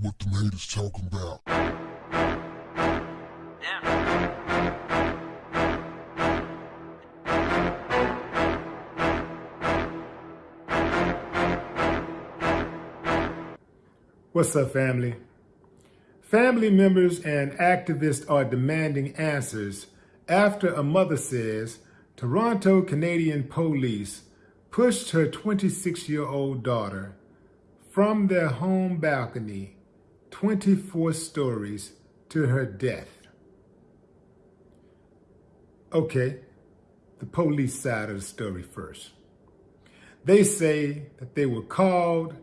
what them haters talking about. What's up, family? Family members and activists are demanding answers after a mother says Toronto Canadian police pushed her 26-year-old daughter from their home balcony 24 stories to her death. Okay, the police side of the story first. They say that they were called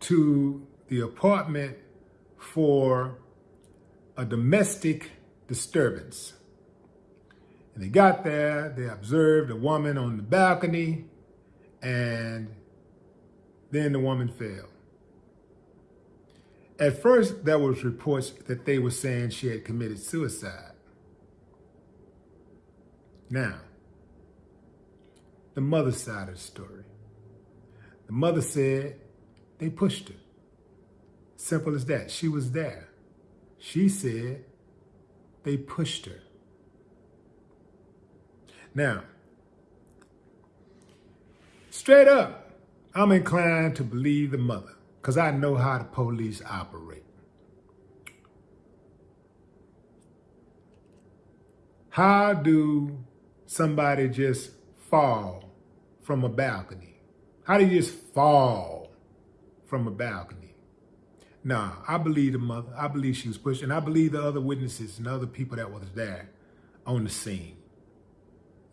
to the apartment for a domestic disturbance. And they got there, they observed a woman on the balcony, and then the woman fell. At first, there was reports that they were saying she had committed suicide. Now, the mother side of the story. The mother said they pushed her. Simple as that. She was there. She said they pushed her. Now, straight up, I'm inclined to believe the mother because I know how the police operate. How do somebody just fall from a balcony? How do you just fall from a balcony? Nah, I believe the mother. I believe she was pushed, and I believe the other witnesses and other people that was there on the scene.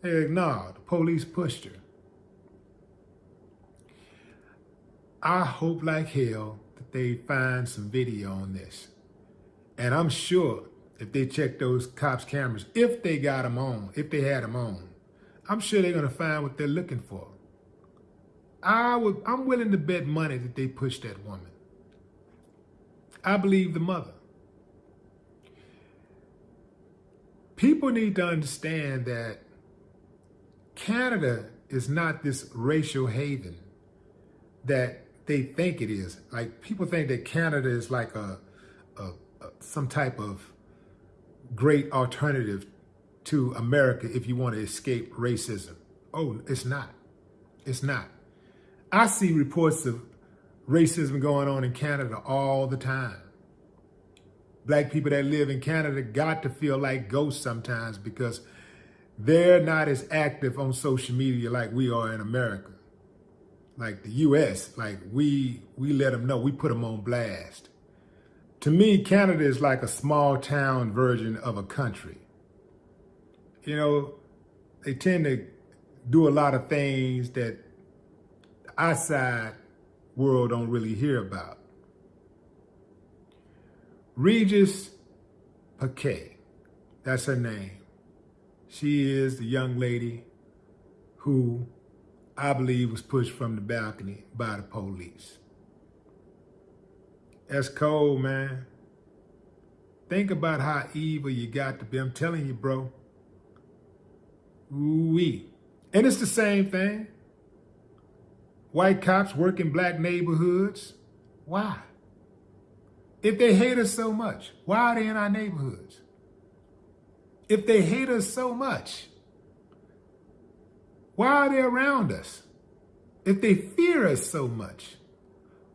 Hey, nah, the police pushed her. I hope like hell that they find some video on this. And I'm sure if they check those cops' cameras, if they got them on, if they had them on, I'm sure they're going to find what they're looking for. I would, I'm willing to bet money that they pushed that woman. I believe the mother. People need to understand that Canada is not this racial haven that they think it is. Like people think that Canada is like a, a, a some type of great alternative to America if you want to escape racism. Oh, it's not. It's not. I see reports of racism going on in Canada all the time. Black people that live in Canada got to feel like ghosts sometimes because they're not as active on social media like we are in America. Like the US, like we we let them know, we put them on blast. To me, Canada is like a small town version of a country. You know, they tend to do a lot of things that outside world don't really hear about. Regis Paquet, that's her name. She is the young lady who I believe was pushed from the balcony by the police. That's cold, man. Think about how evil you got to be. I'm telling you, bro. Ooh-wee. And it's the same thing. White cops work in black neighborhoods. Why? If they hate us so much, why are they in our neighborhoods? If they hate us so much, why are they around us? If they fear us so much,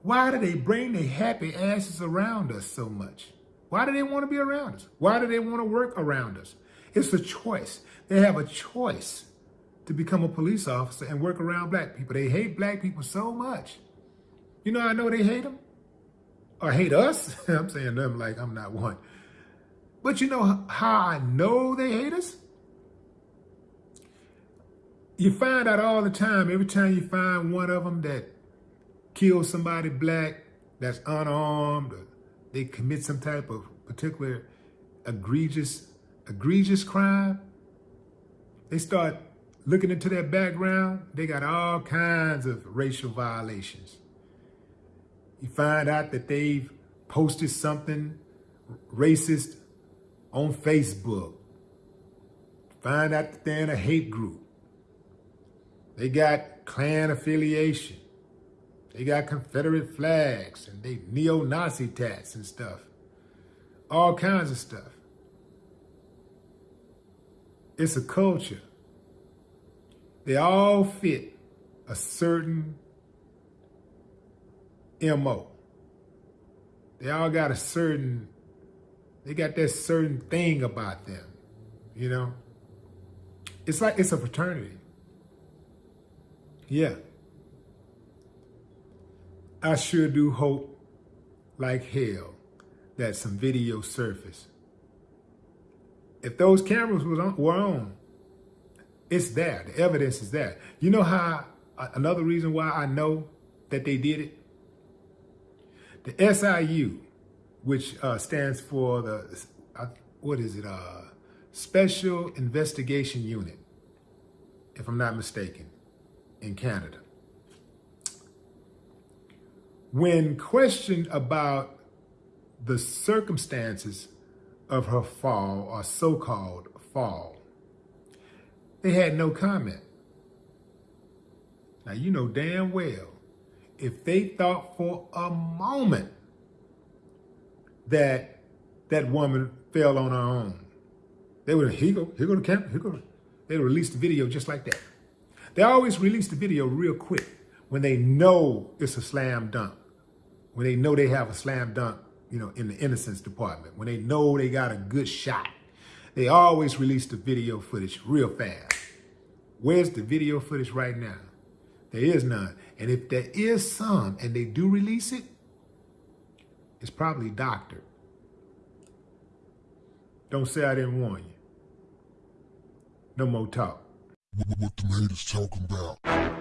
why do they bring their happy asses around us so much? Why do they want to be around us? Why do they want to work around us? It's a choice. They have a choice to become a police officer and work around black people. They hate black people so much. You know, I know they hate them or hate us. I'm saying them like I'm not one. But you know how I know they hate us? You find out all the time, every time you find one of them that kills somebody black, that's unarmed, they commit some type of particular egregious, egregious crime, they start looking into their background, they got all kinds of racial violations. You find out that they've posted something racist on Facebook. Find out that they're in a hate group. They got Klan affiliation. They got Confederate flags and they neo-Nazi tats and stuff. All kinds of stuff. It's a culture. They all fit a certain MO. They all got a certain, they got that certain thing about them, you know? It's like it's a fraternity. Yeah. I sure do hope like hell that some video surface. If those cameras was on, were on, it's there. The evidence is there. You know how, another reason why I know that they did it? The SIU, which uh, stands for the, uh, what is it, uh, Special Investigation Unit, if I'm not mistaken, in Canada. When questioned about the circumstances of her fall or so-called fall, they had no comment. Now, you know damn well, if they thought for a moment that that woman fell on her own, they would have, here go, here go the camera, here go. They'd release the video just like that. They always release the video real quick when they know it's a slam dunk, when they know they have a slam dunk, you know, in the innocence department, when they know they got a good shot. They always release the video footage real fast. Where's the video footage right now? There is none. And if there is some and they do release it, it's probably doctored. Don't say I didn't warn you. No more talk. What, the haters talking about?